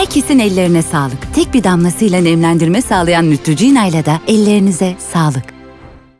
Herkesin ellerine sağlık. Tek bir damlasıyla nemlendirme sağlayan Neutrogena ile de ellerinize sağlık.